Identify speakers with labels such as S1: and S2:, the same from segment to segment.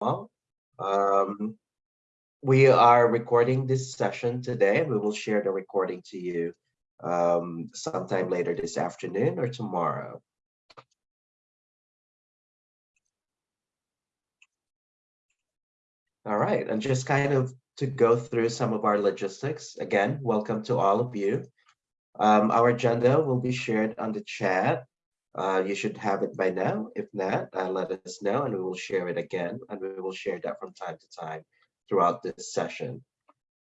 S1: all. Um, we are recording this session today. We will share the recording to you um, sometime later this afternoon or tomorrow. All right, and just kind of to go through some of our logistics. Again, welcome to all of you. Um, our agenda will be shared on the chat. Uh, you should have it by now. If not, uh, let us know and we will share it again. And we will share that from time to time throughout this session.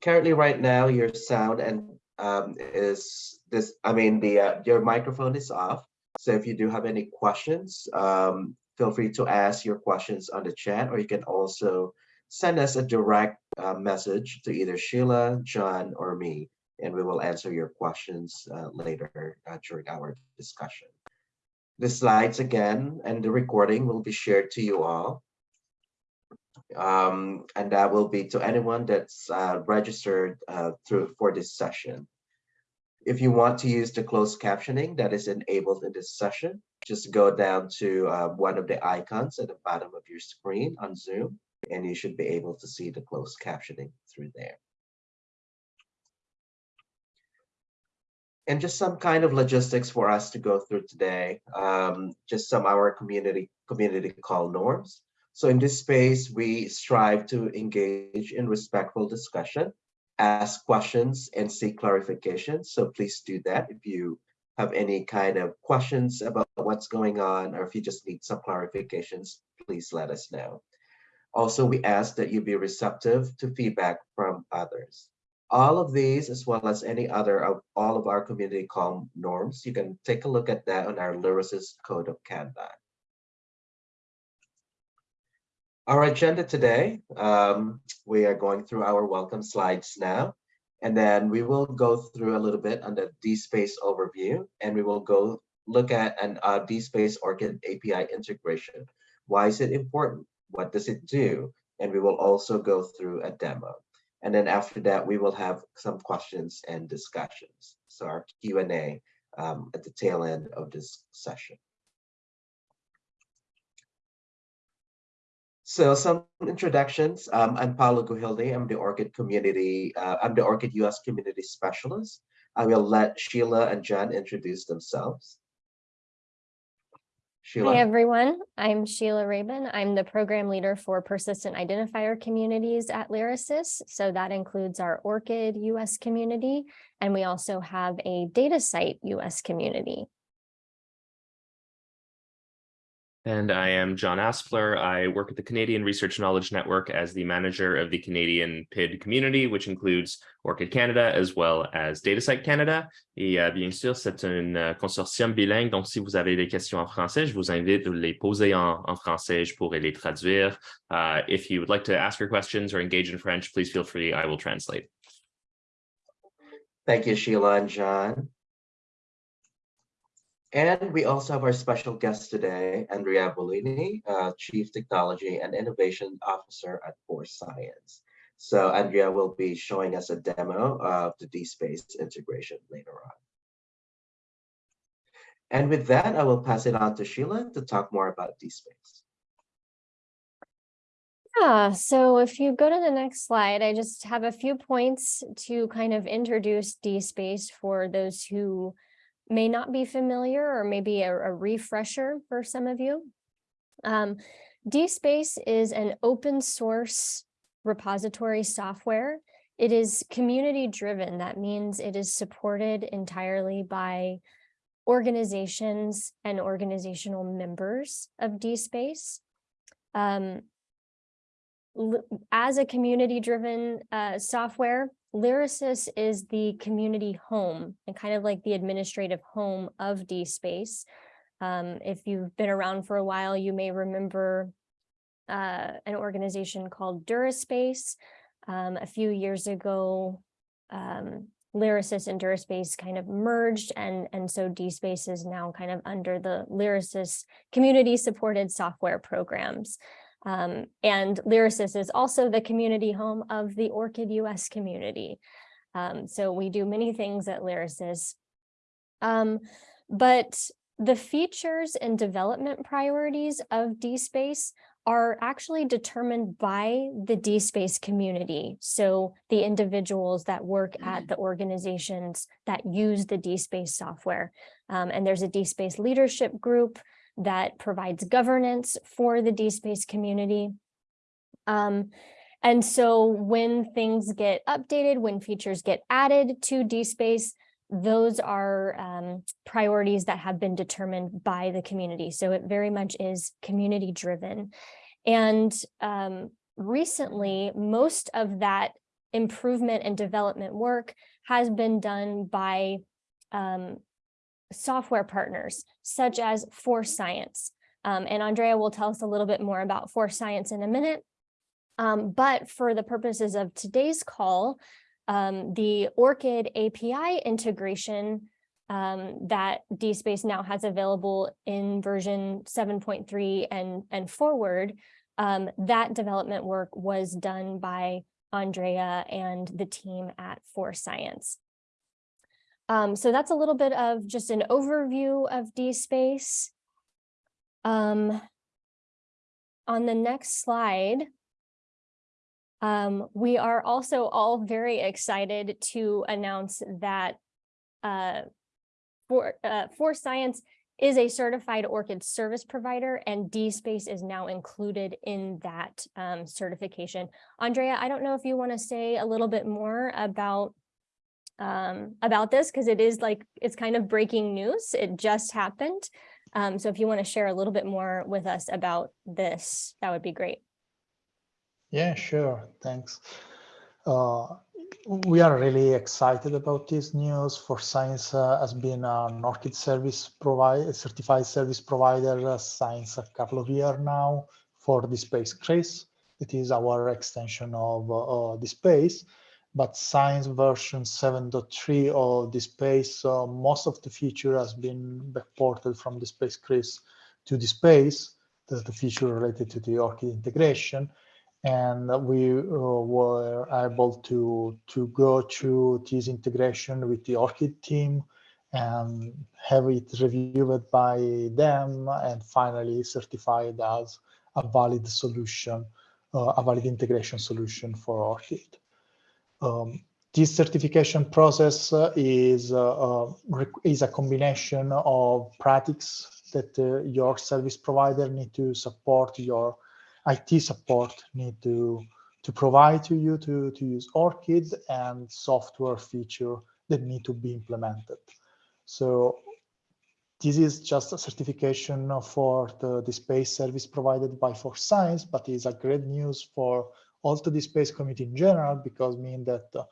S1: Currently, right now, your sound and um, is this, I mean, the uh, your microphone is off. So if you do have any questions, um, feel free to ask your questions on the chat, or you can also send us a direct uh, message to either Sheila, John, or me, and we will answer your questions uh, later uh, during our discussion. The slides again and the recording will be shared to you all. Um, and that will be to anyone that's uh, registered uh, through for this session. If you want to use the closed captioning that is enabled in this session, just go down to uh, one of the icons at the bottom of your screen on Zoom and you should be able to see the closed captioning through there. And just some kind of logistics for us to go through today, um, just some our community community call norms. So in this space, we strive to engage in respectful discussion, ask questions and seek clarification. So please do that if you have any kind of questions about what's going on, or if you just need some clarifications, please let us know. Also, we ask that you be receptive to feedback from others. All of these, as well as any other of all of our community calm norms, you can take a look at that on our Lyrasis Code of Conduct. Our agenda today, um, we are going through our welcome slides now, and then we will go through a little bit on the DSpace overview, and we will go look at an uh, DSpace ORCID API integration. Why is it important? what does it do? And we will also go through a demo. And then after that, we will have some questions and discussions. So our Q&A um, at the tail end of this session. So some introductions. Um, I'm Paulo Guhilde. I'm the ORCID community. Uh, I'm the ORCID US community specialist. I will let Sheila and John introduce themselves.
S2: Sheila. Hi, everyone. I'm Sheila Rabun. I'm the program leader for persistent identifier communities at Lyrasis. So that includes our ORCID US community, and we also have a DataCite US community.
S3: And I am John Aspler. I work at the Canadian Research Knowledge Network as the manager of the Canadian PID community, which includes ORCID Canada as well as DataCite Canada. Et euh, bien sûr, c'est un euh, consortium bilingue, donc si vous avez des questions en français, je vous invite à les poser en, en français, je pourrai les traduire. Uh, if you would like to ask your questions or engage in French, please feel free, I will translate.
S1: Thank you, Sheila and John. And we also have our special guest today, Andrea Bollini, uh, Chief Technology and Innovation Officer at 4Science. So Andrea will be showing us a demo of the DSpace integration later on. And with that, I will pass it on to Sheila to talk more about DSpace.
S2: Yeah, so if you go to the next slide, I just have a few points to kind of introduce DSpace for those who may not be familiar or maybe a, a refresher for some of you. Um, DSpace is an open source repository software. It is community driven. That means it is supported entirely by organizations and organizational members of DSpace. Um, as a community driven uh, software, Lyrasis is the community home and kind of like the administrative home of DSpace. Um, if you've been around for a while, you may remember uh, an organization called Duraspace. Um, a few years ago, um, Lyrasis and Duraspace kind of merged and, and so DSpace is now kind of under the Lyrasis community supported software programs. Um, and Lyrasis is also the community home of the ORCID US community. Um, so we do many things at Lyrasis. Um, but the features and development priorities of DSpace are actually determined by the DSpace community. So the individuals that work at the organizations that use the DSpace software. Um, and there's a DSpace leadership group that provides governance for the DSpace community. Um, and so when things get updated, when features get added to DSpace, those are um, priorities that have been determined by the community. So it very much is community driven. And um, recently, most of that improvement and development work has been done by um, software partners such as 4Science. Um, and Andrea will tell us a little bit more about 4Science in a minute. Um, but for the purposes of today's call, um, the ORCID API integration um, that DSpace now has available in version 7.3 and, and forward, um, that development work was done by Andrea and the team at 4Science. Um, so that's a little bit of just an overview of DSpace. Um, on the next slide, um, we are also all very excited to announce that uh, for, uh, 4Science is a certified ORCID service provider and DSpace is now included in that um, certification. Andrea, I don't know if you want to say a little bit more about um, about this because it is like it's kind of breaking news. It just happened. Um, so if you want to share a little bit more with us about this, that would be great.
S4: Yeah, sure. Thanks. Uh, we are really excited about this news. 4Science uh, has been an ORCID service provider, certified service provider uh, since a couple of years now for DSpace-CRIS. It is our extension of uh, DSpace, but Science version 7.3 of DSpace, uh, most of the feature has been backported from DSpace-CRIS to DSpace. the, the feature related to the ORCID integration and we uh, were able to to go through this integration with the ORCID team and have it reviewed by them and finally certified as a valid solution, uh, a valid integration solution for ORCID. Um, this certification process uh, is, uh, uh is a combination of practices that your service provider need to support your IT support need to to provide to you to, to use ORCID and software feature that need to be implemented. So this is just a certification for the, DSpace service provided by 4Science, but it's a great news for also DSpace committee in general, because mean that uh,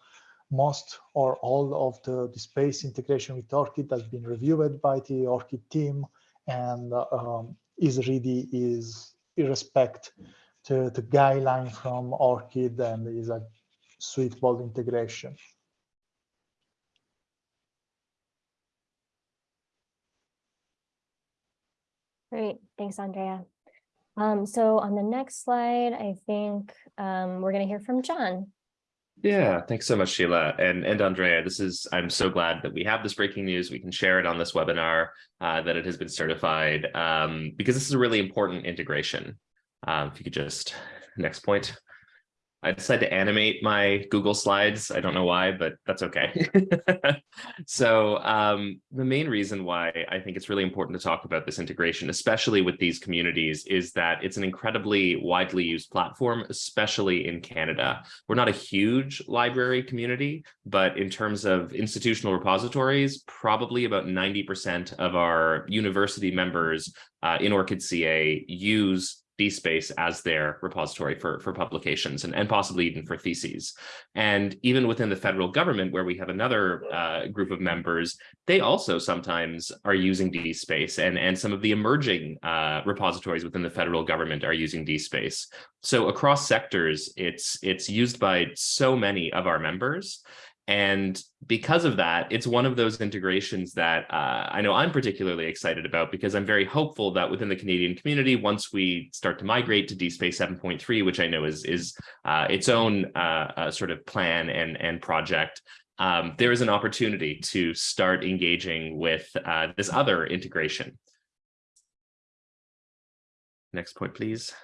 S4: most or all of the, DSpace integration with ORCID has been reviewed by the ORCID team and uh, um, is really is respect to the guideline from ORCID and is a suitable integration.
S2: Great, thanks, Andrea. Um, so on the next slide, I think um, we're going to hear from John.
S3: Yeah, thanks so much, Sheila and, and Andrea. This is, I'm so glad that we have this breaking news. We can share it on this webinar, uh, that it has been certified, um, because this is a really important integration. Um, if you could just, next point. I decided to animate my Google Slides. I don't know why, but that's okay. so um, the main reason why I think it's really important to talk about this integration, especially with these communities, is that it's an incredibly widely used platform, especially in Canada. We're not a huge library community, but in terms of institutional repositories, probably about 90% of our university members uh, in ORCID CA use DSpace as their repository for, for publications and, and possibly even for theses. And even within the federal government, where we have another uh, group of members, they also sometimes are using DSpace and, and some of the emerging uh, repositories within the federal government are using DSpace. So across sectors, it's, it's used by so many of our members. And because of that, it's one of those integrations that uh, I know I'm particularly excited about because I'm very hopeful that within the Canadian community, once we start to migrate to DSpace 7.3, which I know is, is uh, its own uh, uh, sort of plan and, and project, um, there is an opportunity to start engaging with uh, this other integration. Next point, please.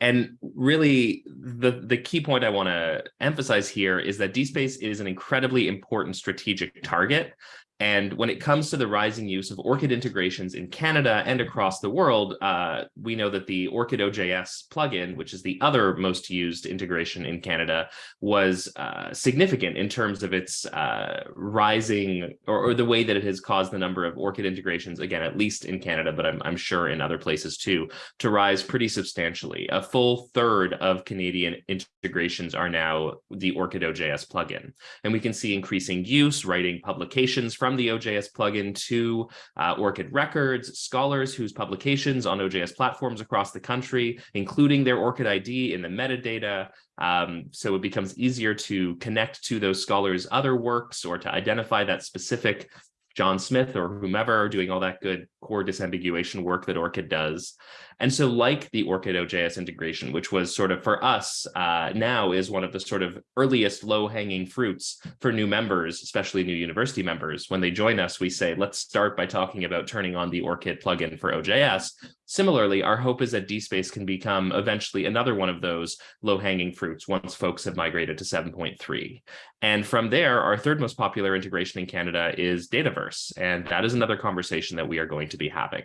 S3: And really, the, the key point I want to emphasize here is that DSpace is an incredibly important strategic target. And when it comes to the rising use of ORCID integrations in Canada and across the world, uh, we know that the ORCID OJS plugin, which is the other most used integration in Canada, was uh, significant in terms of its uh, rising or, or, the way that it has caused the number of ORCID integrations, again, at least in Canada, but I'm, I'm sure in other places too, to rise pretty substantially. A full third of Canadian integrations are now the ORCID OJS plugin. And we can see increasing use, writing publications from from the OJS plugin to uh, ORCID records, scholars whose publications on OJS platforms across the country, including their ORCID ID in the metadata. Um, so it becomes easier to connect to those scholars' other works or to identify that specific John Smith or whomever doing all that good core disambiguation work that ORCID does. And so like the ORCID OJS integration, which was sort of for us uh, now is one of the sort of earliest low hanging fruits for new members, especially new university members. When they join us, we say, let's start by talking about turning on the ORCID plugin for OJS. Similarly, our hope is that DSpace can become eventually another one of those low hanging fruits once folks have migrated to 7.3. And from there, our third most popular integration in Canada is Dataverse. And that is another conversation that we are going to be having.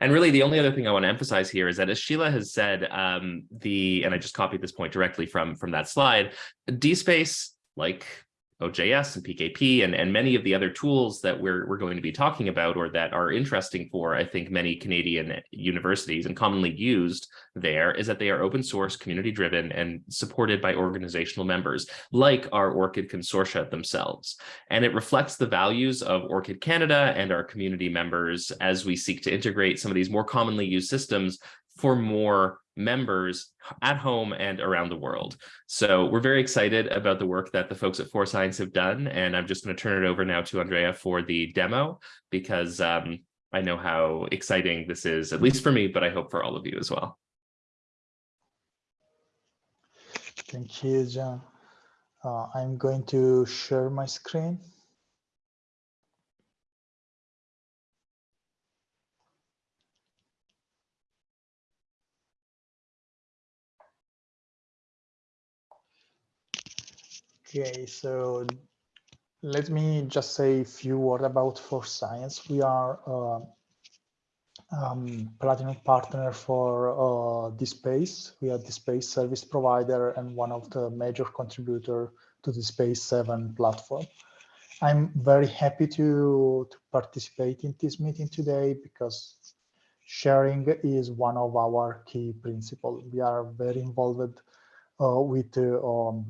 S3: And really, the only other thing I want to emphasize here is that as Sheila has said, um, the and I just copied this point directly from from that slide, DSpace, like OJS and PKP and, and many of the other tools that we're, we're going to be talking about or that are interesting for, I think, many Canadian universities and commonly used there is that they are open source, community driven, and supported by organizational members like our ORCID consortia themselves. And it reflects the values of ORCID Canada and our community members as we seek to integrate some of these more commonly used systems for more members at home and around the world. So we're very excited about the work that the folks at 4Science have done. And I'm just going to turn it over now to Andrea for the demo, because um, I know how exciting this is, at least for me, but I hope for all of you as well.
S4: Thank you, John. Uh, I'm going to share my screen. Okay, so let me just say a few words about 4Science. We are uh, um, platinum partner for uh, space. We are DSpace service provider and one of the major contributor to DSpace 7 platform. I'm very happy to, to participate in this meeting today because sharing is one of our key principles. We are very involved uh, with uh, um,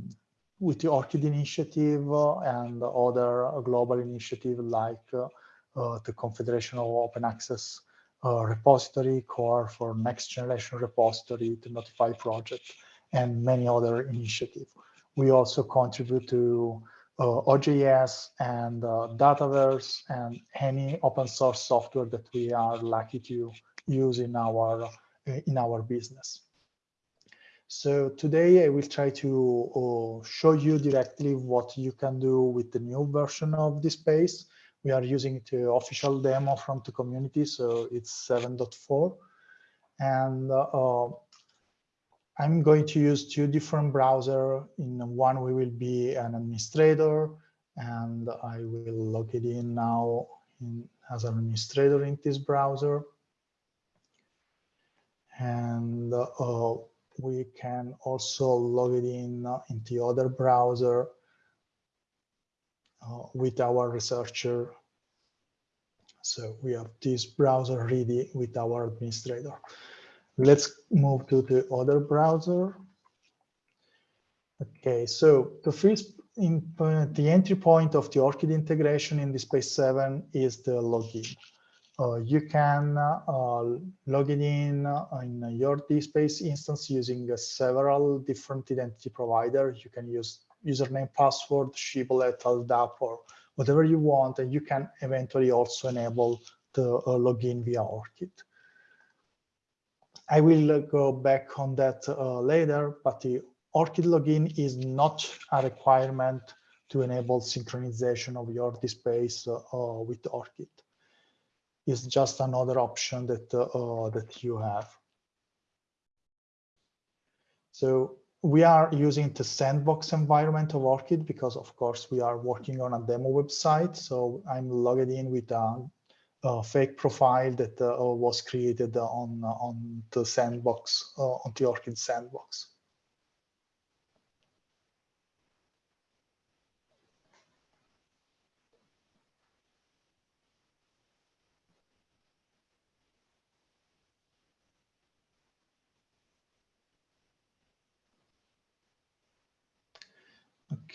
S4: with the ORCID initiative uh, and other global initiatives like uh, uh, the Confederation of Open Access repository, COAR for next generation repository, the Notify project, and many other initiatives. We also contribute to uh, OJS and uh, Dataverse and any open source software that we are lucky to use in our in our business. So today I will try to uh, show you directly what you can do with the new version of DSpace. We are using the official demo from the community, so it's 7.4. And uh, I'm going to use two different browsers. In one, we will be an administrator, and I will log it in now in, as an administrator in this browser. And uh, we can also log it in uh, in the other browser uh, with our researcher. So we have this browser ready with our administrator. Let's move to the other browser. Okay, so the first in, uh, the entry point of the ORCID integration in DSpace 7 is the login. Uh, you can uh, log in in your DSpace instance using several different identity providers. You can use username, password, Shibboleth, LDAP, or whatever you want, and you can eventually also enable the uh, login via ORCID. I will go back on that uh, later, but the ORCID login is not a requirement to enable synchronization of your DSpace uh, with ORCID is just another option that uh, that you have. So we are using the sandbox environment of ORCID because of course we are working on a demo website. So I'm logged in with a, a fake profile that uh, was created on, on the sandbox, uh, on the ORCID sandbox.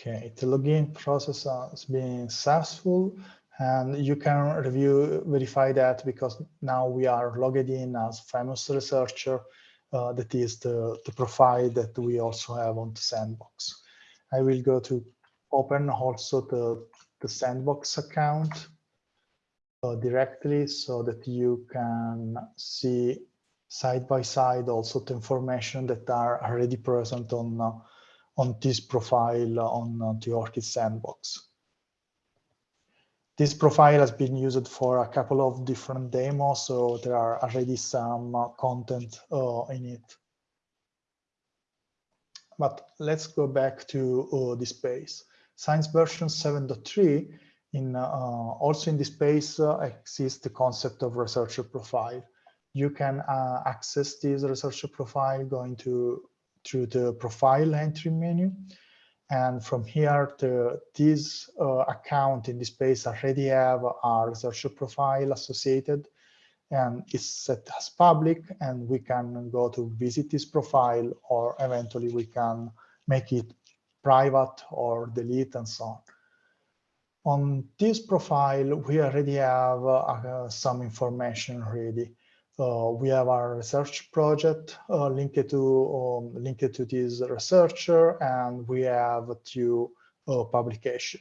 S4: Okay, the login process has been successful and you can review, verify that because now we are logged in as famous researcher. Uh, that is the, the profile that we also have on the sandbox. I will go to open also the, the sandbox account uh, directly so that you can see side by side also the information that are already present on uh, on this profile on the ORCID sandbox. This profile has been used for a couple of different demos, so there are already some uh, content uh, in it. But let's go back to uh, DSpace. Science version 7.3, in uh, also in this space uh, exists the concept of researcher profile. You can uh, access this researcher profile going to through the profile entry menu. And from here, this uh, account in this space already have our researcher profile associated and it's set as public and we can go to visit this profile or eventually we can make it private or delete and so on. On this profile, we already have uh, some information ready. Uh, we have our research project uh, linked to um, linked to this researcher, and we have two uh, publication.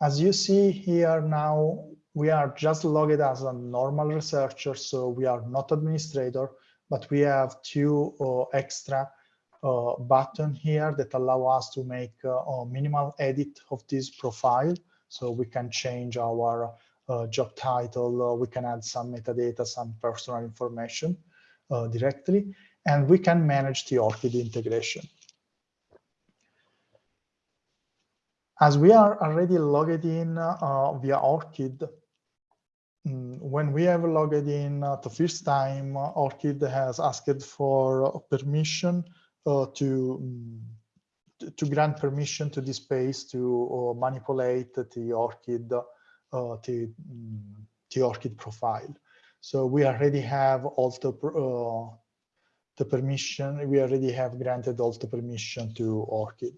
S4: As you see here now, we are just logged as a normal researcher, so we are not administrator, but we have two uh, extra uh, button here that allow us to make uh, a minimal edit of this profile. So we can change our job title, uh, we can add some metadata, some personal information uh, directly, and we can manage the ORCID integration. As we are already logged in uh, via ORCID, mm, when we have logged in uh, the first time, ORCID has asked for permission uh, to um, to grant permission to this space to manipulate the ORCID uh, the, the ORCID profile. So we already have the, uh, the permission, we already have granted all the permission to ORCID.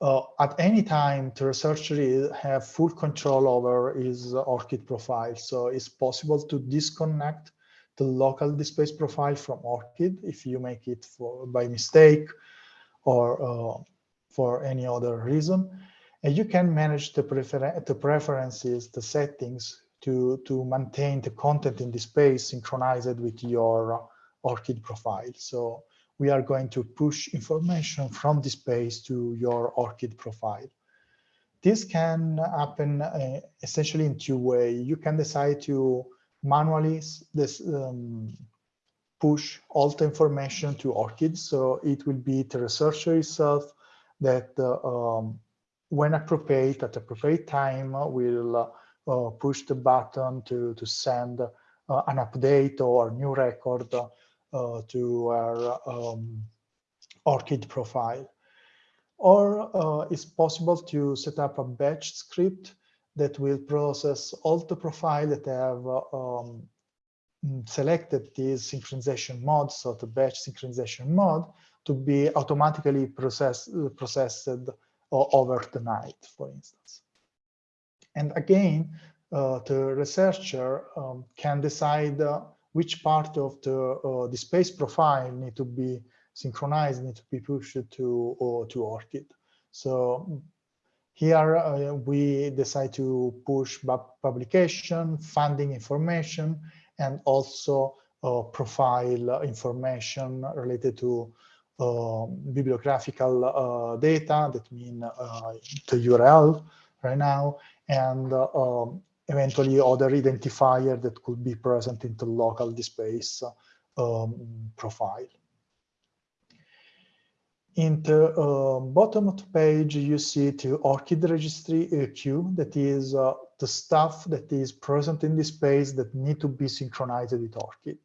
S4: Uh, at any time, the researcher have full control over his ORCID profile. So it's possible to disconnect the local DSpace profile from ORCID if you make it for by mistake or uh, for any other reason. And you can manage the, prefer the preferences, the settings to, to maintain the content in DSpace synchronized with your ORCID profile. So we are going to push information from DSpace to your ORCID profile. This can happen uh, essentially in two ways. You can decide to manually this, um, push all the information to ORCID. So it will be the researcher itself that uh, um, when appropriate, at appropriate time, we'll uh, push the button to, to send uh, an update or new record uh, to our um, ORCID profile. Or uh, it's possible to set up a batch script that will process all the profile that have um, selected this synchronization mode, so the batch synchronization mode, to be automatically process, processed or over the night, for instance. And again, uh, the researcher um, can decide uh, which part of the, uh, DSpace profile need to be synchronized, need to be pushed to, uh, to ORCID. So here uh, we decide to push publication, funding information, and also uh, profile information related to bibliographical uh, data that mean uh, the URL right now and um, eventually other identifier that could be present in the local DSpace um, profile. in the uh, bottom of the page, you see the ORCID registry queue, that is uh, the stuff that is present in this space that need to be synchronized with ORCID.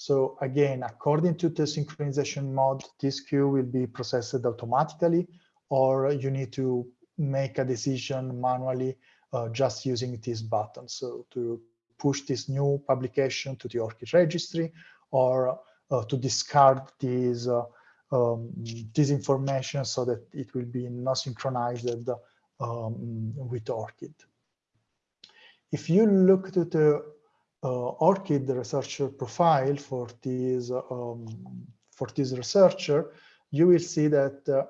S4: So again, according to the synchronization mode, this queue will be processed automatically, or you need to make a decision manually uh, just using this button. So to push this new publication to the ORCID registry, or uh, to discard these uh, um, this information so that it will be not synchronized um, with ORCID. If you look to the ORCID researcher profile for this um, for this researcher, you will see that uh,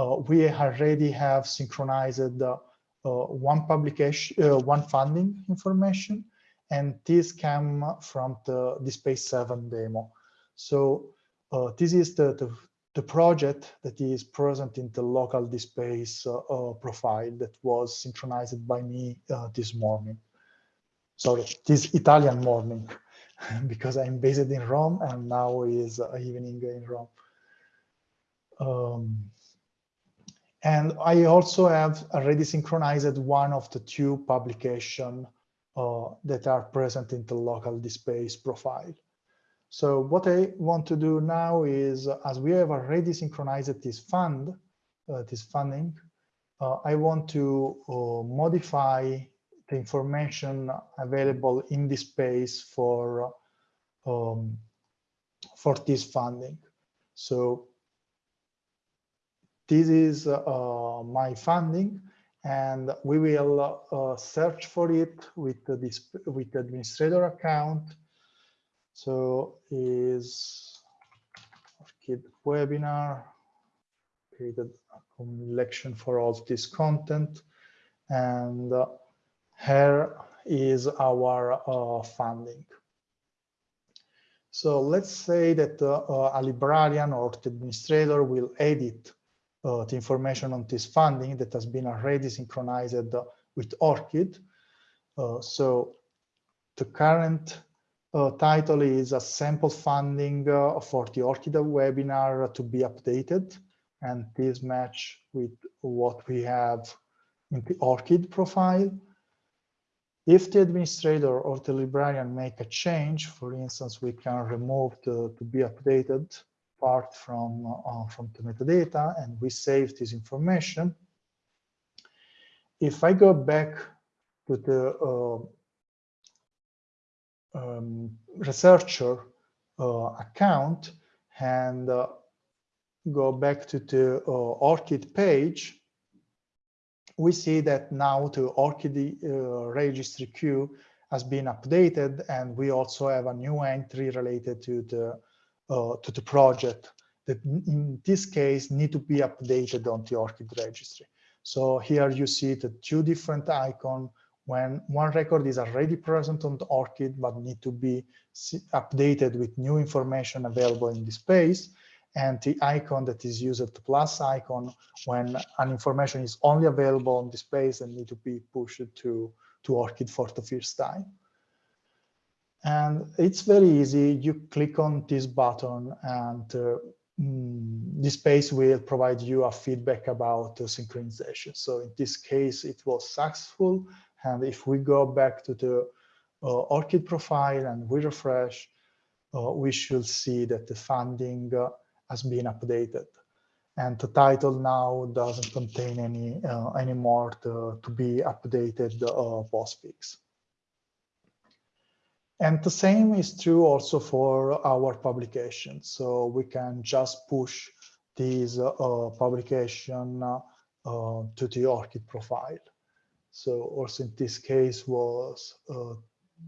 S4: uh, we already have synchronized uh, one publication, uh, one funding information, and this came from the DSpace 7 demo. So uh, this is the, the, the project that is present in the local DSpace uh, uh, profile that was synchronized by me uh, this morning. Sorry, this Italian morning, because I'm based in Rome and now is evening in Rome. Um, and I also have already synchronized one of the two publication uh, that are present in the local DSpace profile. So what I want to do now is, as we have already synchronized this fund, uh, this funding, uh, I want to uh, modify the information available in DSpace for um, for this funding. So this is uh, my funding, and we will uh, search for it with this with the administrator account so is ORCID webinar, created a collection for all this content. And uh, here is our uh, funding. So let's say that uh, a librarian or the administrator will edit uh, the information on this funding that has been already synchronized with ORCID. Uh, so the current uh, title is a sample funding uh, for the ORCID webinar to be updated. And this match with what we have in the ORCID profile. If the administrator or the librarian make a change, for instance, we can remove the to be updated part from, uh, from the metadata and we save this information. If I go back to the uh, um, researcher uh, account and uh, go back to the uh, ORCID page, we see that now the ORCID uh, registry queue has been updated and we also have a new entry related to the uh, to the project that in this case need to be updated on the ORCID registry. So here you see the two different icons when one record is already present on the ORCID but need to be updated with new information available in DSpace and the icon that is used the plus icon when an information is only available on DSpace and need to be pushed to to ORCID for the first time. And it's very easy. You click on this button and uh, mm, DSpace will provide you a feedback about the synchronization. So in this case it was successful. And if we go back to the uh, ORCID profile and we refresh, uh, we should see that the funding uh, has been updated. And the title now doesn't contain any uh, anymore to, to be updated uh, postfix. And the same is true also for our publication. So we can just push this uh, publication uh, to the ORCID profile. So also in this case was uh,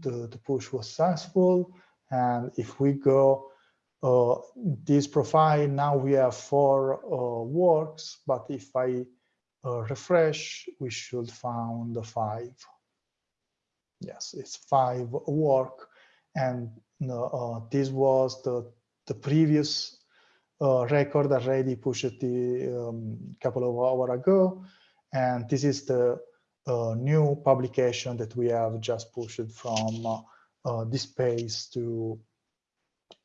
S4: the, the push was successful. And if we go uh, this profile, now we have four uh, works, but if I uh, refresh, we should find the five. Yes, it's five work. And uh, this was the, the previous uh, record already pushed the um, couple of hours ago. And this is the new publication that we have just pushed from uh, uh, DSpace to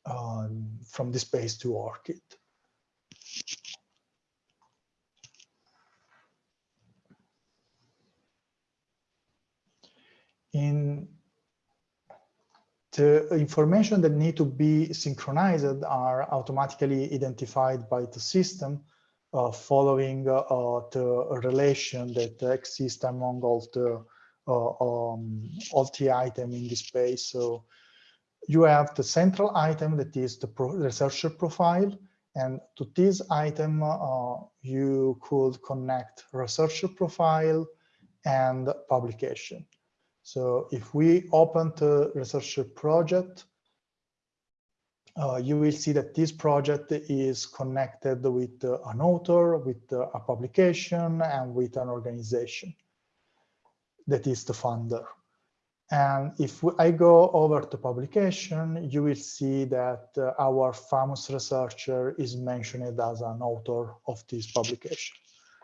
S4: um, from DSpace to ORCID. In the information that need to be synchronized are automatically identified by the system uh, following uh, uh the relation that exists among all the uh, um, all the item in DSpace. So you have the central item that is the pro researcher profile. And to this item, uh, you could connect researcher profile and publication. So if we open the researcher project, uh, you will see that this project is connected with uh, an author, with uh, a publication, and with an organization that is the funder. And if I go over to publication, you will see that uh, our famous researcher is mentioned as an author of this publication.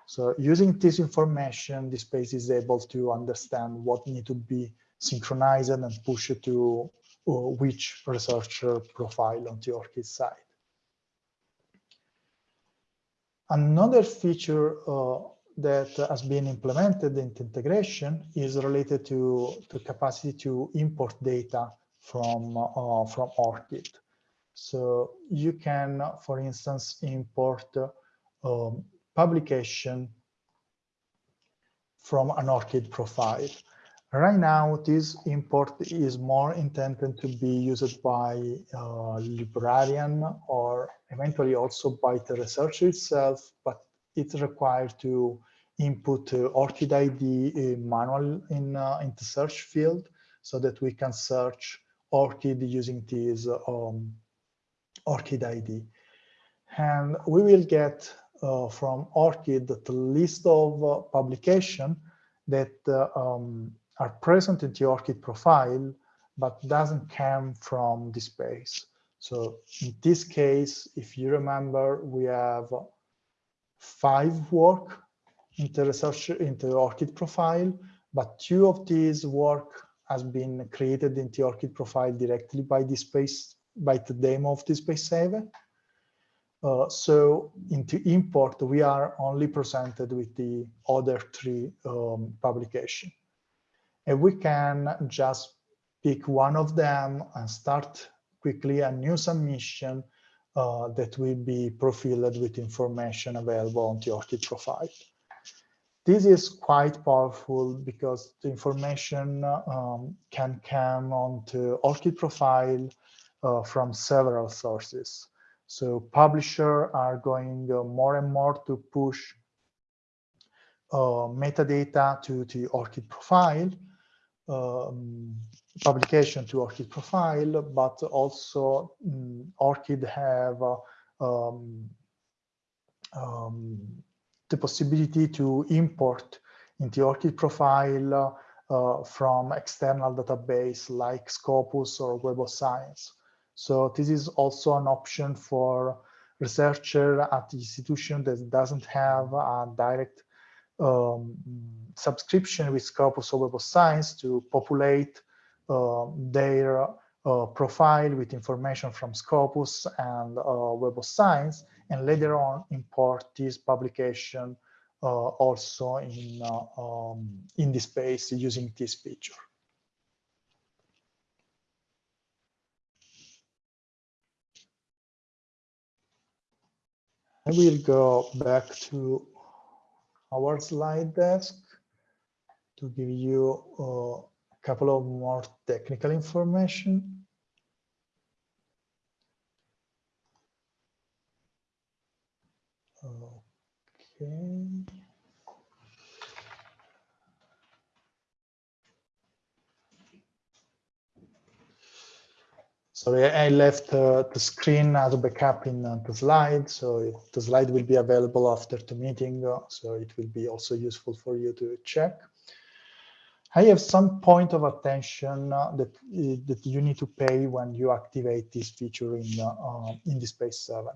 S4: So using this information, DSpace is able to understand what need to be synchronized and pushed to uh, which researcher profile on the ORCID side. Another feature uh, that has been implemented in integration is related to the capacity to import data from, uh, from ORCID. So you can, for instance, import um, publication from an ORCID profile. Right now, this import is more intended to be used by uh, librarian or eventually also by the researcher itself, but it's required to input uh, ORCID ID uh, manual in, uh, in the search field so that we can search ORCID using this um, ORCID ID. And we will get uh, from ORCID the list of uh, publication that uh, um, are present in the ORCID profile, but doesn't come from DSpace. So in this case, if you remember, we have five work in the research in the ORCID profile, but two of these work has been created in the ORCID profile directly by DSpace by the demo of DSpace 7. Uh, so into import, we are only presented with the other three um, publication. And we can just pick one of them and start quickly a new submission uh, that will be profiled with information available on the ORCID profile. This is quite powerful because the information um, can come onto ORCID profile uh, from several sources. So publisher are going uh, more and more to push uh, metadata to the ORCID profile, um, publication to ORCID profile, but also um, ORCID have uh, um, the possibility to import into ORCID profile uh, from external database like Scopus or Web of Science. So this is also an option for researcher at the institution that doesn't have a direct um, subscription with Scopus or Web of Science to populate uh, their uh, profile with information from Scopus and uh, Web of Science, and later on import this publication uh, also in, uh, um, in DSpace using this feature. I will go back to our slide desk to give you uh, a couple of more technical information. Okay. Sorry, I left uh, the screen as a backup in uh, the slide, so the slide will be available after the meeting, uh, so it will be also useful for you to check. I have some point of attention uh, that uh, that you need to pay when you activate this feature in in DSpace 7.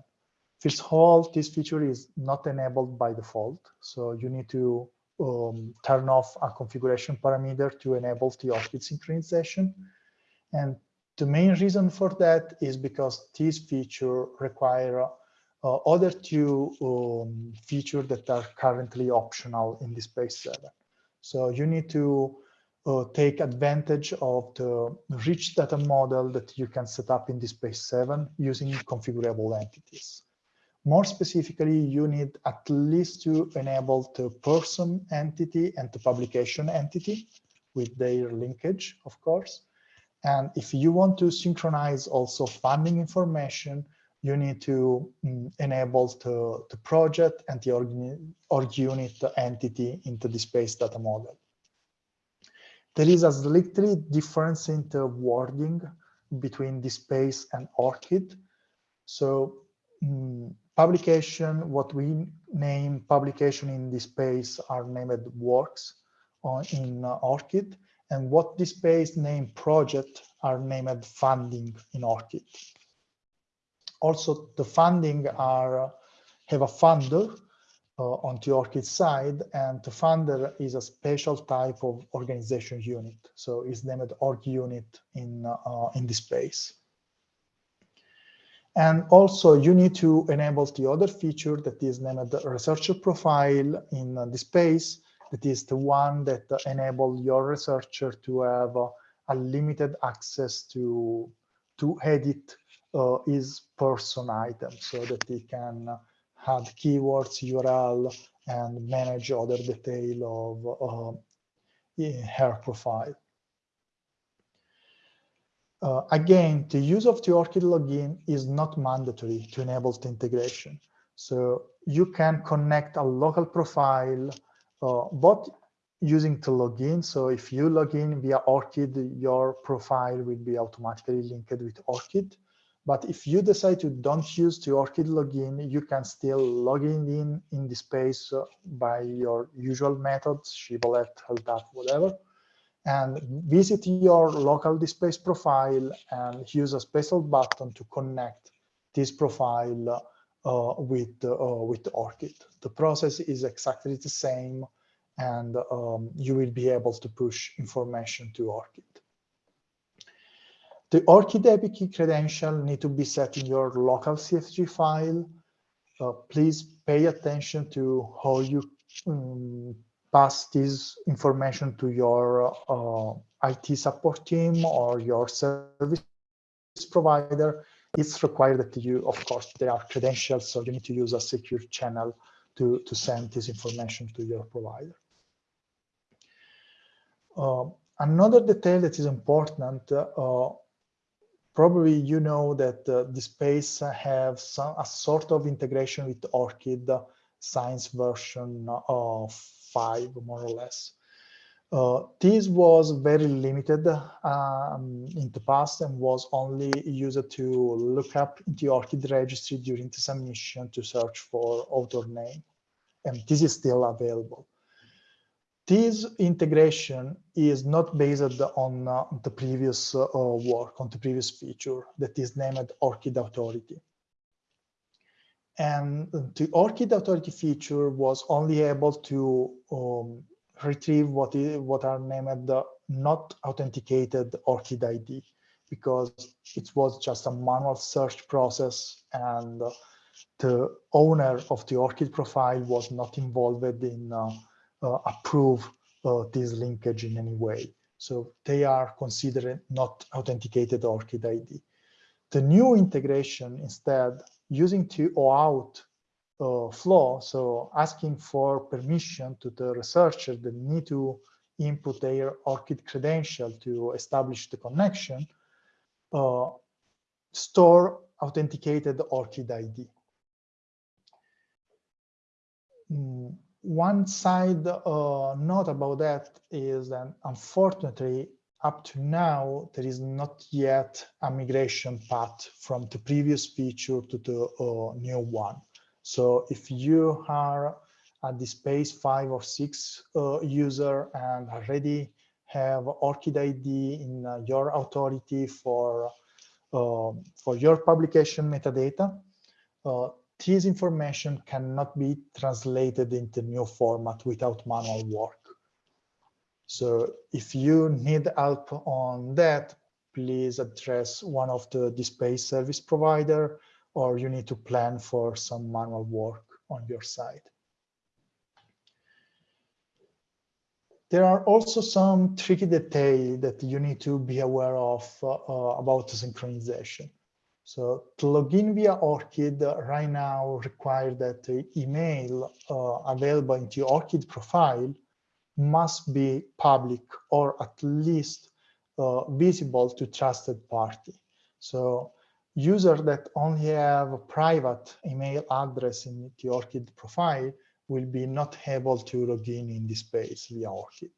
S4: First of all, this feature is not enabled by default, so you need to um, turn off a configuration parameter to enable the ORCID synchronization. And the main reason for that is because this feature require uh, other two um, features that are currently optional in DSpace 7. So you need to uh, take advantage of the rich data model that you can set up in DSpace 7 using configurable entities. More specifically, you need at least to enable the person entity and the publication entity with their linkage, of course. And if you want to synchronize also funding information, you need to mm, enable the, the project and the org, org unit entity into DSpace data model. There is a slightly difference in the wording between DSpace and ORCID. So mm, publication, what we name publication in DSpace, are named works on, in uh, ORCID, and what DSpace name project are named funding in ORCID. Also, the funding are have a funder uh, on the ORCID side, and the funder is a special type of organization unit. So it's named org unit in, uh, in DSpace. And also you need to enable the other feature that is named the researcher profile in uh, DSpace. That is the one that enable your researcher to have uh, a limited access to, to edit uh, his person item so that he can add keywords, URL, and manage other detail of uh, her profile. Uh, again, the use of the ORCID login is not mandatory to enable the integration. So you can connect a local profile uh, both using the login. So if you log in via ORCID, your profile will be automatically linked with ORCID. But if you decide to don't use the ORCID login, you can still log in in DSpace by your usual methods, Shibboleth, LDAP, whatever, and visit your local DSpace profile and use a special button to connect this profile uh, with, uh, with ORCID. The process is exactly the same and um, you will be able to push information to ORCID. The ORCID API credential need to be set in your local CFG file. Uh, please pay attention to how you um, pass this information to your uh, IT support team or your service provider. It's required that you, of course, there are credentials, so you need to use a secure channel to, to send this information to your provider. Uh, another detail that is important uh, probably you know that uh, DSpace have some a sort of integration with ORCID science version of five, more or less. Uh, this was very limited um, in the past and was only used to look up the ORCID registry during the submission to search for author name. And this is still available. This integration is not based on uh, the previous uh, work, on the previous feature that is named ORCID Authority. And the ORCID Authority feature was only able to um, retrieve what, is, what are named the not authenticated ORCID ID because it was just a manual search process and the owner of the ORCID profile was not involved in uh, uh, approve uh, this linkage in any way. So they are considered not authenticated ORCID ID. The new integration instead using to OAuth uh, flow, so asking for permission to the researcher that need to input their ORCID credential to establish the connection, uh, store authenticated ORCID ID. Mm, one side uh, note about that is that unfortunately, up to now, there is not yet a migration path from the previous feature to the uh, new one. So if you are at DSpace five or six uh, user and already have ORCID ID in uh, your authority for um, for your publication metadata, uh, this information cannot be translated into new format without manual work. So if you need help on that, please address one of the DSpace service provider, or you need to plan for some manual work on your side. there are also some tricky details that you need to be aware of uh, uh, about synchronization. So to log in via ORCID uh, right now require that the email uh, available into your ORCID profile must be public or at least uh, visible to trusted party. So users that only have a private email address in the ORCID profile will be not able to log in in DSpace via ORCID.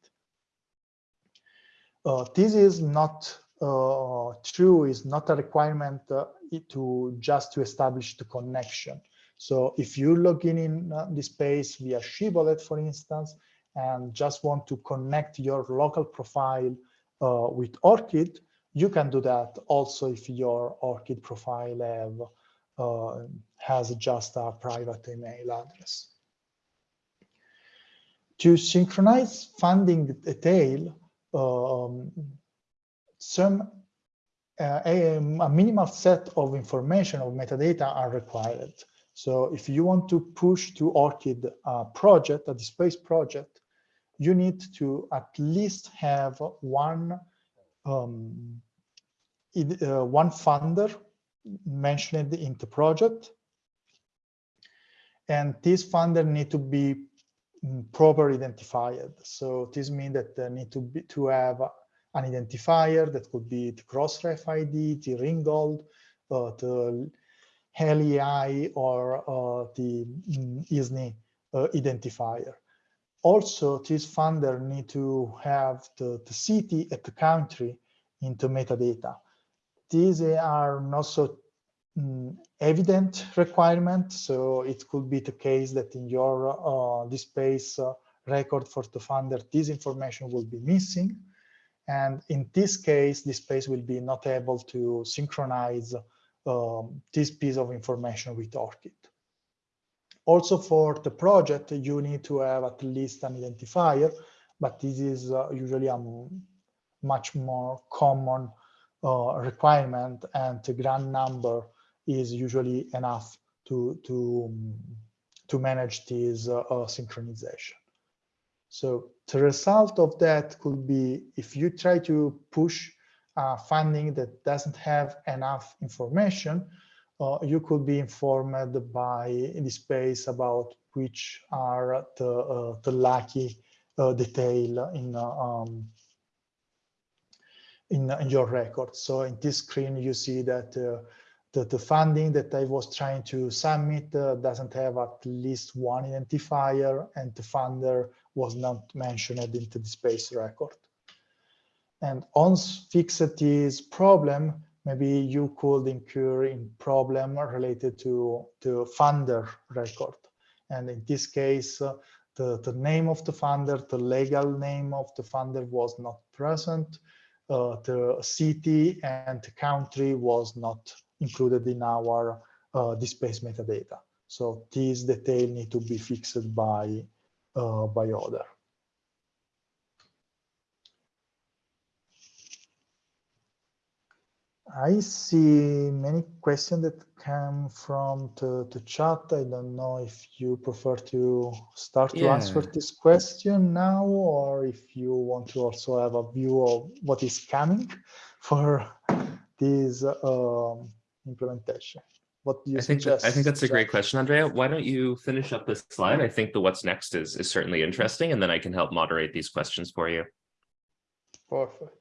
S4: Uh, this is not uh, true, is not a requirement uh, to just to establish the connection. So if you log in in uh, DSpace via Shibboleth, for instance, and just want to connect your local profile uh, with ORCID, you can do that also if your ORCID profile have, uh, has just a private email address. To synchronize funding detail, um, some uh, a, a, minimal set of information of metadata are required. So if you want to push to ORCID a project, a DSpace project, you need to at least have one um, uh, one funder mentioned in the project. And this funder need to be mm, properly identified. So this means that they need to be to have an identifier that could be the Crossref ID, the Ringgold, uh, the HELI or uh, the mm, ISNI uh, identifier. Also, this funder need to have the, the city and the country into metadata. These are not so um, evident requirement, so it could be the case that in your uh, DSpace uh, record for the funder, this information will be missing. And in this case, DSpace will be not able to synchronize um, this piece of information with ORCID. Also for the project, you need to have at least an identifier, but this is uh, usually a much more common uh, requirement and the grant number is usually enough to, to, um, to manage this uh, uh, synchronization. So the result of that could be if you try to push uh, funding that doesn't have enough information, you could be informed by DSpace about which are the, uh, the lucky uh, detail in, uh, um, in, in, your record. So in this screen, you see that uh, the, the funding that I was trying to submit uh, doesn't have at least one identifier and the funder was not mentioned into DSpace record. And once fixed this problem, maybe you could incur in problem related to the funder record. And in this case, uh, the, the name of the funder, the legal name of the funder was not present. Uh, the city and the country was not included in our uh, metadata. So these detail need to be fixed by, uh, by order. I see many questions that come from the, the chat. I don't know if you prefer to start yeah. to answer this question now, or if you want to also have a view of what is coming for this um, implementation. What do you
S3: I think
S4: suggest?
S3: That, I think that's a great question, Andrea. Why don't you finish up this slide? I think the what's next is, is certainly interesting, and then I can help moderate these questions for you.
S4: Perfect.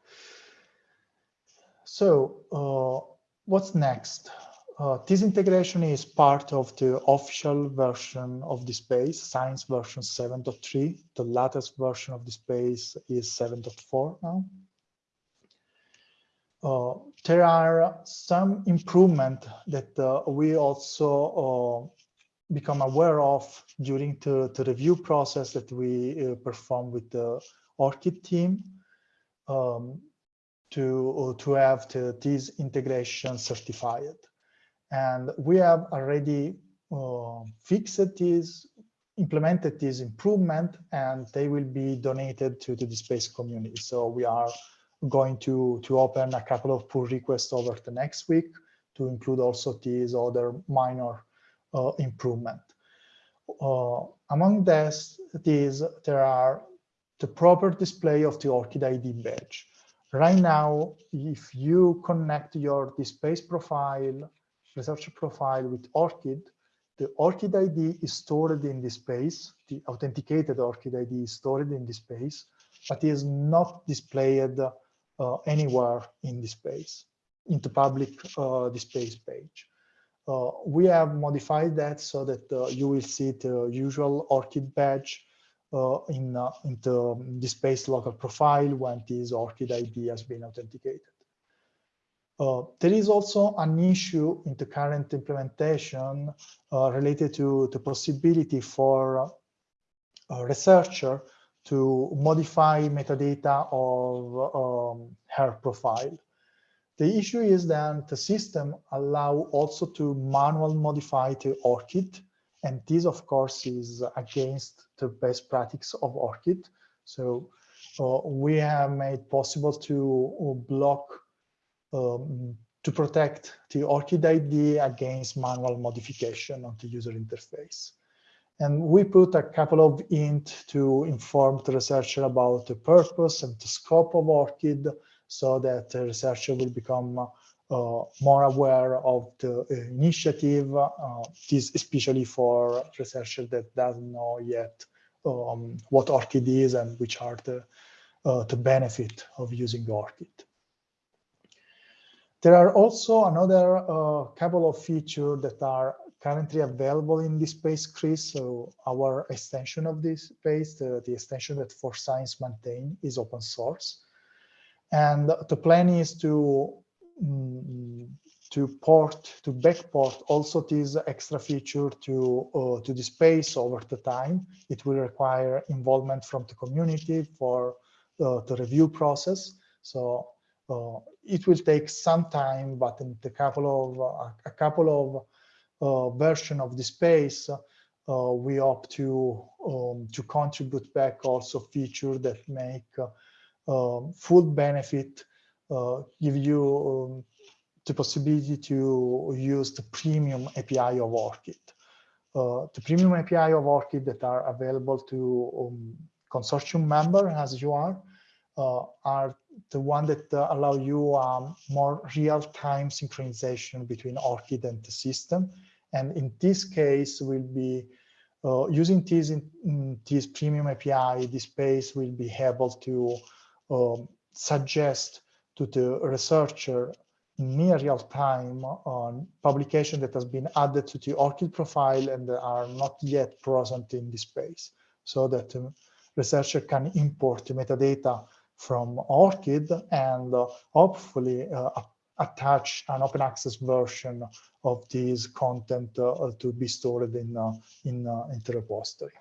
S4: So uh, what's next? Uh, this integration is part of the official version of DSpace, Science version 7.3. The latest version of DSpace is 7.4 now. Uh, there are some improvement that uh, we also uh, become aware of during the, the review process that we uh, perform with the ORCID team. Um, to, to have the, this integration certified. And we have already uh, fixed this, implemented this improvement, and they will be donated to DSpace community. So we are going to, to open a couple of pull requests over the next week to include also these other minor uh, improvement. Uh, among this, these, there are the proper display of the ORCID ID badge. Right now, if you connect your DSpace profile, researcher profile with ORCID, the ORCID ID is stored in DSpace, the authenticated ORCID ID is stored in DSpace, but is not displayed uh, anywhere in DSpace, into public uh, DSpace page. Uh, we have modified that so that uh, you will see the usual ORCID badge in, uh, in the DSpace local profile when this ORCID ID has been authenticated. Uh, there is also an issue in the current implementation uh, related to the possibility for a researcher to modify metadata of um, her profile. The issue is that the system allow also to manual modify the ORCID and this, of course, is against the best practice of ORCID. So uh, we have made possible to uh, block, um, to protect the ORCID ID against manual modification of the user interface. And we put a couple of int to inform the researcher about the purpose and the scope of ORCID so that the researcher will become more aware of the initiative, uh, this especially for researchers that doesn't know yet um, what ORCID is and which are the, uh, the benefit of using ORCID. There are also another uh, couple of features that are currently available in DSpace-CRIS. So our extension of DSpace, the, extension that 4Science maintain is open source. And the plan is to to port to backport also this extra feature to uh, to DSpace over the time. It will require involvement from the community for uh, the review process. So uh, it will take some time but in a couple of uh, a couple of uh, version of DSpace uh, we hope to um, to contribute back also feature that make um, full benefit uh, give you um, the possibility to use the premium API of ORCID. Uh, the premium API of ORCID that are available to um, consortium member as you are, uh, are the one that uh, allow you um, more real-time synchronization between ORCID and the system. And in this case, will be uh, using this, in, this premium API, DSpace will be able to um, suggest to the researcher near real time on publication that has been added to the ORCID profile and are not yet present in DSpace so that the researcher can import metadata from ORCID and uh, hopefully uh, attach an open access version of this content uh, to be stored in, uh, in, uh, in the repository.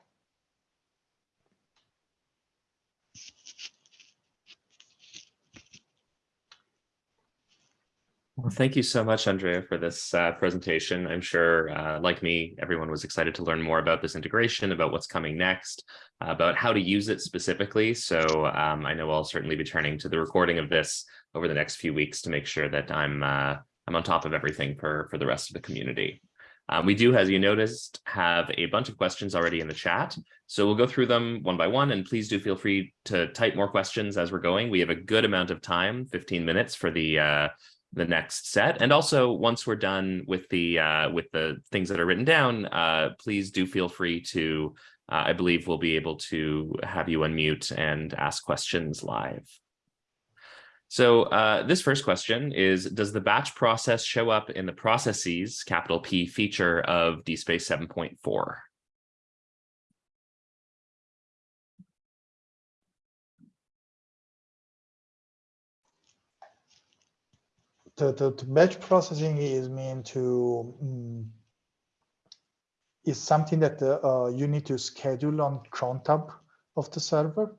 S3: Well, thank you so much, Andrea, for this uh, presentation. I'm sure, uh, like me, everyone was excited to learn more about this integration, about what's coming next, uh, about how to use it specifically. So um, I know I'll certainly be turning to the recording of this over the next few weeks to make sure that I'm uh, I'm on top of everything for for the rest of the community. Um, we do, as you noticed, have a bunch of questions already in the chat. So we'll go through them one by one, and please do feel free to type more questions as we're going. We have a good amount of time, 15 minutes for the uh, the next set. And also once we're done with the uh, with the things that are written down, uh, please do feel free to, uh, I believe we'll be able to have you unmute and ask questions live. So uh, this first question is, does the batch process show up in the processes, capital P feature of DSpace 7.4?
S4: The, the, the, batch processing is meant to um, is something that uh, you need to schedule on cron tab of the server.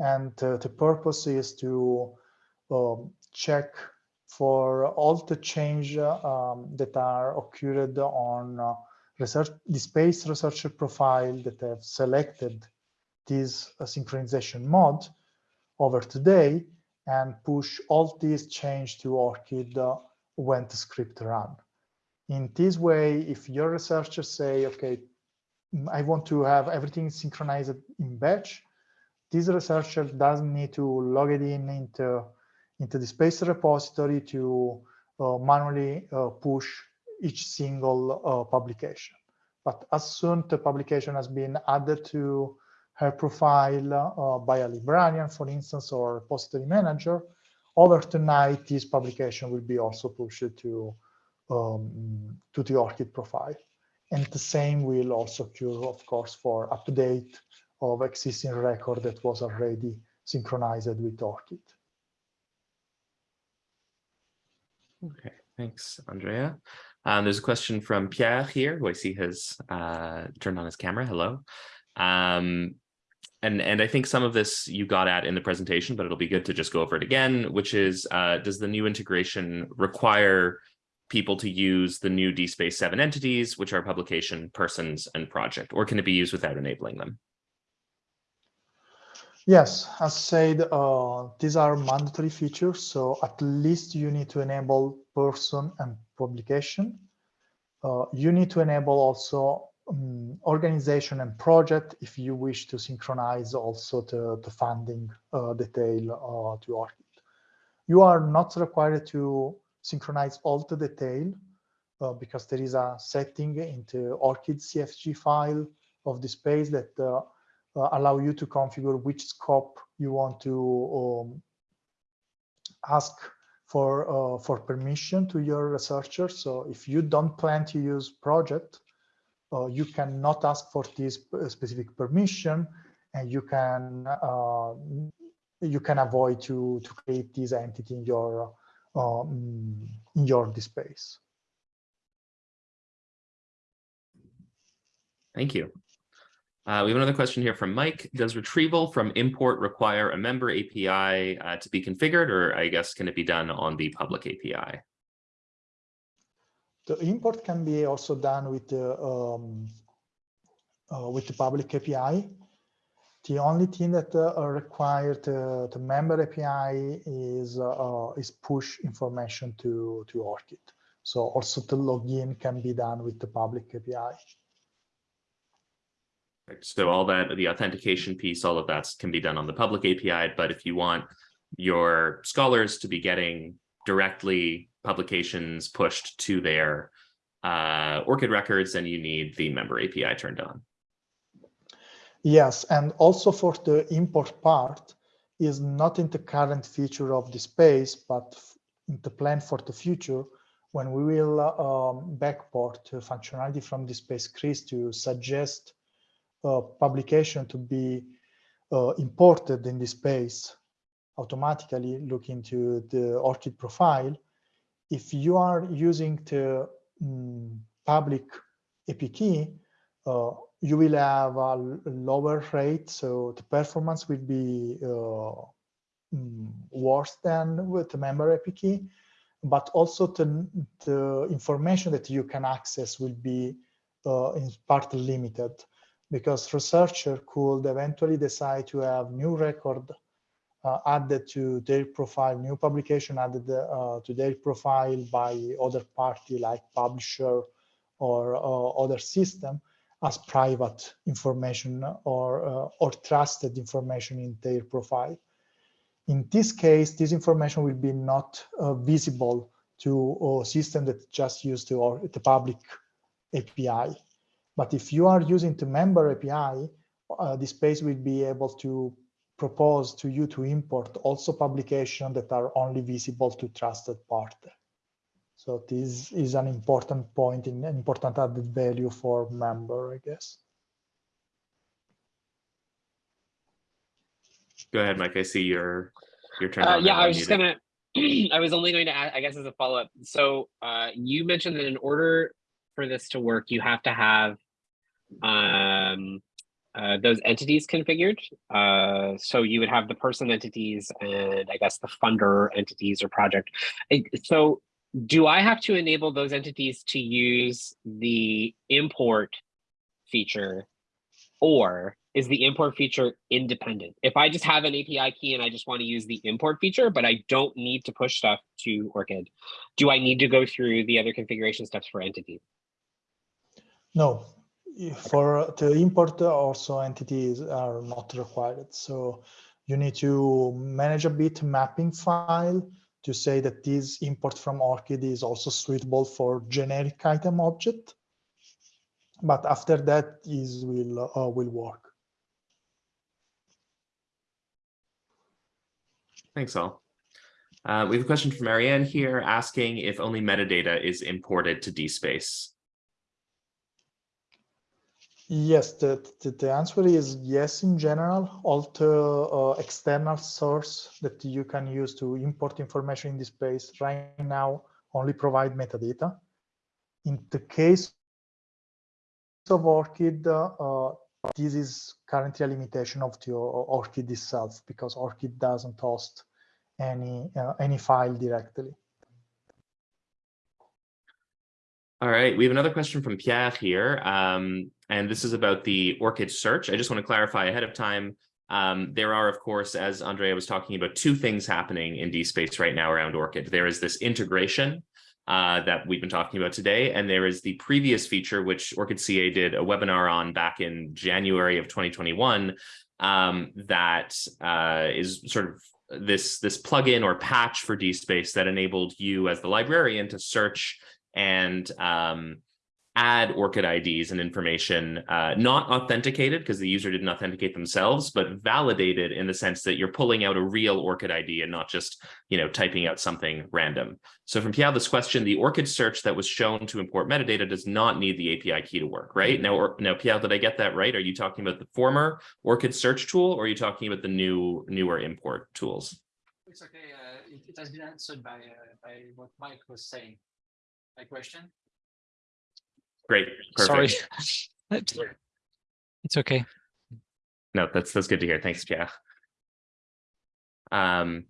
S4: And uh, the purpose is to um, check for all the change um, that are occurred on uh, research space researcher profile that have selected this uh, synchronization mode over today and push all these change to ORCID uh, when the script run. In this way, if your researchers say, okay, I want to have everything synchronized in batch, this researcher doesn't need to log it in into, into DSpace repository to uh, manually uh, push each single uh, publication. But as soon the publication has been added to her profile uh, by a librarian, for instance, or repository manager, over tonight, this publication will be also pushed to, um, to the ORCID profile. And the same will also occur, of course, for up-to-date of existing record that was already synchronized with ORCID.
S3: Okay, thanks, Andrea. Um, there's a question from Pierre here, who I see has uh, turned on his camera. Hello. Um, and, and I think some of this you got at in the presentation, but it'll be good to just go over it again, which is, uh, does the new integration require people to use the new DSpace 7 entities, which are publication, persons, and project, or can it be used without enabling them?
S4: Yes, as said, uh, these are mandatory features. So at least you need to enable person and publication. Uh, you need to enable also um, organization and project if you wish to synchronize also the, the funding uh, detail uh, to ORCID. You are not required to synchronize all the detail uh, because there is a setting into ORCID CFG file of DSpace that uh, uh, allow you to configure which scope you want to um, ask for uh, for permission to your researcher. So if you don't plan to use project, uh, you cannot ask for this specific permission, and you can uh, you can avoid to to create this entity in your um, in your DSpace.
S3: Thank you. Uh, we have another question here from Mike. Does retrieval from import require a member API uh, to be configured, or I guess can it be done on the public API?
S4: The import can be also done with the um, uh, with the public API. The only thing that uh, required uh, the member API is uh, is push information to to ORCID. So also the login can be done with the public API.
S3: So all that, the authentication piece, all of that can be done on the public API. But if you want your scholars to be getting directly publications pushed to their uh, ORCID records, then you need the member API turned on.
S4: Yes, and also for the import part is not in the current feature of DSpace, but in the plan for the future when we will um, backport functionality from DSpace-CRIS to suggest uh, publication to be uh, imported in DSpace automatically look into the ORCID profile. If you are using the um, public API, uh, you will have a lower rate, so the performance will be uh, mm, worse than with the member API, but also the, the information that you can access will be uh, in part limited because researcher could eventually decide to have new record added to their profile, new publication added uh, to their profile by other party like publisher or uh, other system as private information or, uh, or trusted information in their profile. In this case, this information will be not uh, visible to a system that just used the, or the public API. But if you are using the member API, uh, DSpace will be able to propose to you to import also publications that are only visible to trusted party. So this is an important point in an important added value for member, I guess.
S3: Go ahead, Mike. I see your your turn.
S5: Uh, yeah, I was just gonna. I was only going to add, I guess, as a follow up. So uh, you mentioned that in order for this to work, you have to have um, uh, those entities configured. Uh, so you would have the person entities and I guess the funder entities or project. So do I have to enable those entities to use the import feature or is the import feature independent? If I just have an API key and I just want to use the import feature, but I don't need to push stuff to ORCID, do I need to go through the other configuration steps for entities?
S4: No, for to import also entities are not required. So you need to manage a bit mapping file to say that this import from ORCID is also suitable for generic item object. But after that is will uh, will work.
S3: Thanks all. Uh, we have a question from Marianne here asking if only metadata is imported to DSpace.
S4: Yes, the, the, the answer is yes in general. The uh, external source that you can use to import information in DSpace right now only provide metadata. In the case of ORCID, uh, this is currently a limitation of the ORCID itself because ORCID doesn't host any uh, any file directly.
S3: All right, we have another question from Pierre here, um, and this is about the ORCID search. I just want to clarify ahead of time. Um, there are, of course, as Andrea was talking about, two things happening in DSpace right now around ORCID. There is this integration uh, that we've been talking about today, and there is the previous feature, which ORCID CA did a webinar on back in January of 2021, um, that uh, is sort of this this plugin or patch for DSpace that enabled you as the librarian to search and um, add ORCID IDs and information, uh, not authenticated because the user didn't authenticate themselves, but validated in the sense that you're pulling out a real ORCID ID and not just, you know, typing out something random. So from Pierre, this question, the ORCID search that was shown to import metadata does not need the API key to work, right? Now, or, now Pierre, did I get that right? Are you talking about the former ORCID search tool or are you talking about the new, newer import tools?
S6: It's okay. Uh, it, it, has been answered by uh, by what Mike was saying. My question.
S3: Great. Perfect.
S6: Sorry. it's okay.
S3: No, that's that's good to hear. Thanks, Pierre. Um,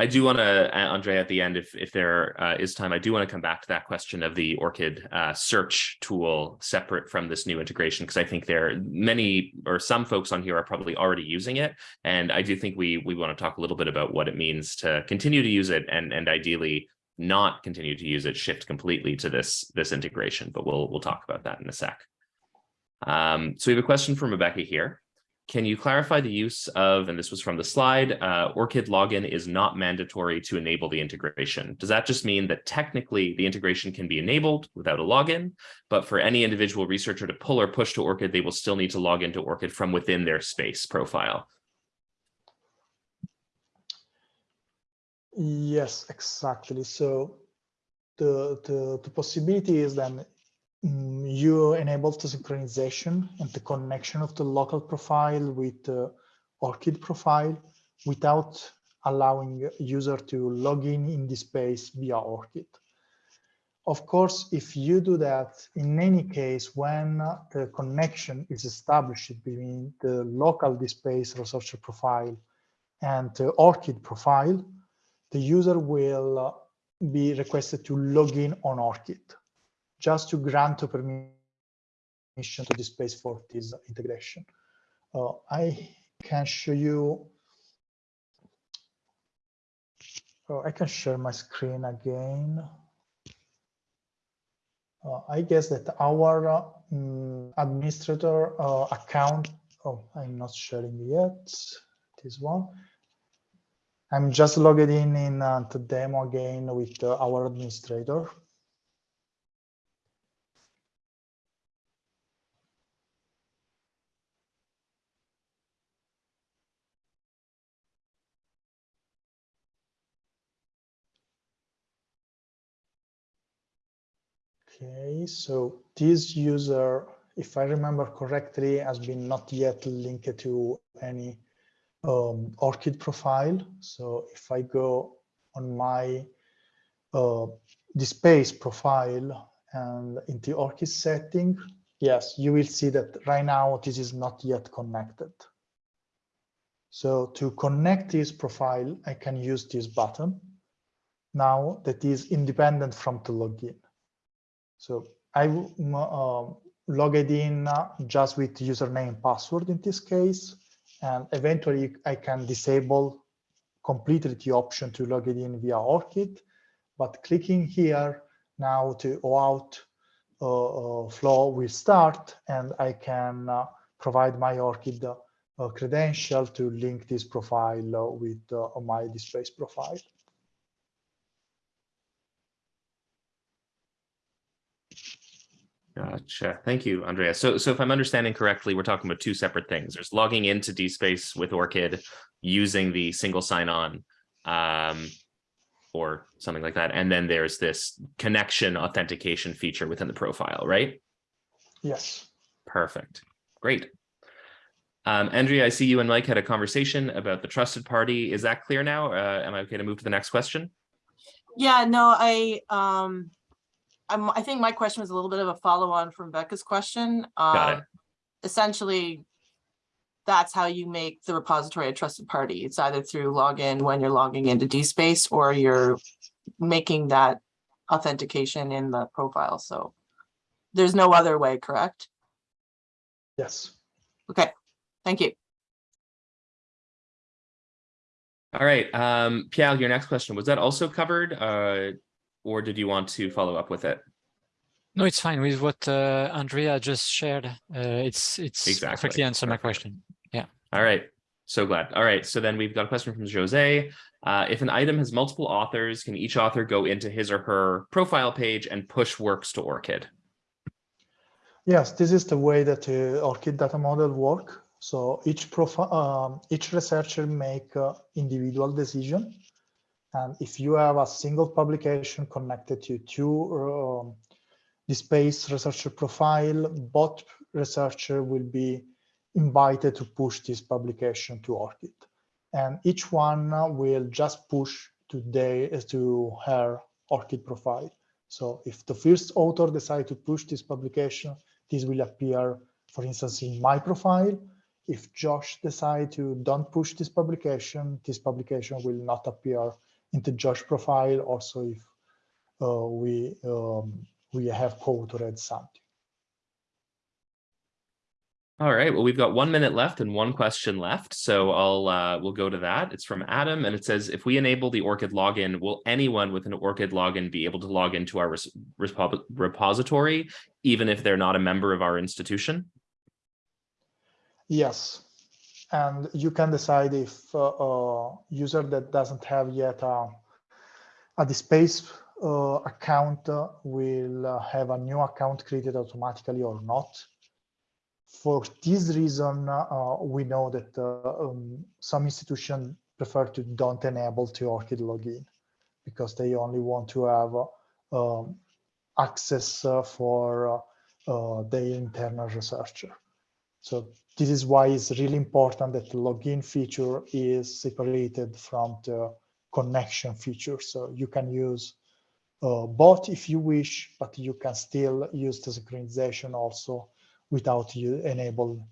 S3: I do want to, Andre, at the end, if if there uh, is time, I do want to come back to that question of the ORCID uh, search tool separate from this new integration, because I think there are many or some folks on here are probably already using it. And I do think we we want to talk a little bit about what it means to continue to use it and, and ideally not continue to use it, shift completely to this, this integration, but we'll, we'll talk about that in a sec. Um, so we have a question from Rebecca here. Can you clarify the use of, and this was from the slide, uh, ORCID login is not mandatory to enable the integration. Does that just mean that technically the integration can be enabled without a login, but for any individual researcher to pull or push to ORCID, they will still need to log into ORCID from within their DSpace profile?
S4: Yes, exactly. So the, the, the possibility is then um, you enable the synchronization and the connection of the local profile with the ORCID profile without allowing user to log in in DSpace via ORCID. Of course, if you do that, in any case, when the connection is established between the local DSpace researcher profile and the ORCID profile, the user will uh, be requested to log in on ORCID just to grant a permission to DSpace for this integration. Uh, I can show you, oh, I can share my screen again. Uh, I guess that our um, administrator uh, account, oh, I'm not sharing yet, this one. I'm just logged in in uh, the demo again with uh, our administrator. Okay, so this user, if I remember correctly, has been not yet linked to any um, ORCID profile. So if I go on my uh, profile and in the ORCID setting, yes, you will see that right now this is not yet connected. So to connect this profile, I can use this button now that is independent from the login. So I uh, logged in just with username password in this case, and eventually I can disable completely the option to log it in via ORCID, but clicking here now to OAuth uh, uh, flow will start and I can uh, provide my ORCID uh, credential to link this profile uh, with uh, my DSpace profile.
S3: Gotcha. Thank you, Andrea. So, so if I'm understanding correctly, we're talking about two separate things. There's logging into DSpace with ORCID using the single sign-on um, or something like that. And then there's this connection authentication feature within the profile, right?
S4: Yes.
S3: Perfect. Great. Um, Andrea, I see you and Mike had a conversation about the trusted party. Is that clear now? Uh, am I okay to move to the next question?
S7: Yeah, no, I, um, I'm, I think my question was a little bit of a follow-on from Becca's question.
S3: Got it.
S7: Um, Essentially, that's how you make the repository a trusted party. It's either through login when you're logging into DSpace or you're making that authentication in the profile, so there's no other way, correct?
S4: Yes.
S7: Okay, thank you.
S3: All right, um, Pierre, your next question, was that also covered? Uh, or did you want to follow up with it?
S6: No, it's fine with what uh, Andrea just shared. Uh, it's it's
S3: Exactly.
S6: perfectly answered my question. Yeah.
S3: All right, so glad. All right, so then we've got a question from Jose. Uh, if an item has multiple authors, can each author go into his or her profile page and push works to ORCID?
S4: Yes, this is the way that uh, ORCID data model work. So each profile, um, each researcher make uh, individual decision. And if you have a single publication connected to two um, DSpace researcher profile, both researcher will be invited to push this publication to ORCID. And each one uh, will just push to, their, to her ORCID profile. So if the first author decide to push this publication, this will appear, for instance, in my profile. If Josh decide to don't push this publication, this publication will not appear into Josh profile. Also, if uh, we um, we have co-authored something.
S3: All right, well, we've got one minute left and one question left, so I'll uh, we'll go to that. It's from Adam, and it says, if we enable the ORCID login, will anyone with an ORCID login be able to log into our repository, even if they're not a member of our institution?
S4: Yes, and you can decide if uh, a user that doesn't have yet a, a DSpace uh, account uh, will uh, have a new account created automatically or not. For this reason, uh, we know that uh, um, some institutions prefer to don't enable to ORCID login because they only want to have uh, um, access uh, for uh, uh, their internal researcher. So this is why it's really important that the login feature is separated from the connection feature. So you can use uh, both if you wish, but you can still use the synchronization also without you enable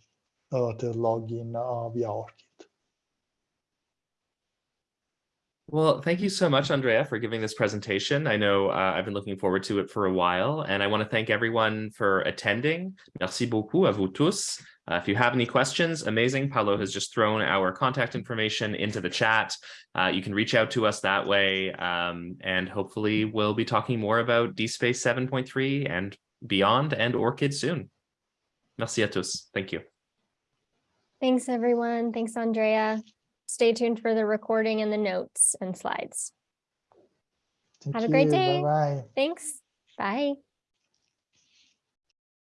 S4: uh, the login uh, via ORCID.
S3: Well, thank you so much, Andrea, for giving this presentation. I know uh, I've been looking forward to it for a while, and I want to thank everyone for attending. Merci beaucoup à vous tous. Uh, if you have any questions, amazing. Paolo has just thrown our contact information into the chat. Uh, you can reach out to us that way, um, and hopefully we'll be talking more about DSpace 7.3 and beyond and ORCID soon. Merci à tous. Thank you.
S2: Thanks, everyone. Thanks, Andrea. Stay tuned for the recording and the notes and slides.
S4: Thank
S2: Have a great day.
S4: Bye-bye.
S2: Thanks. Bye.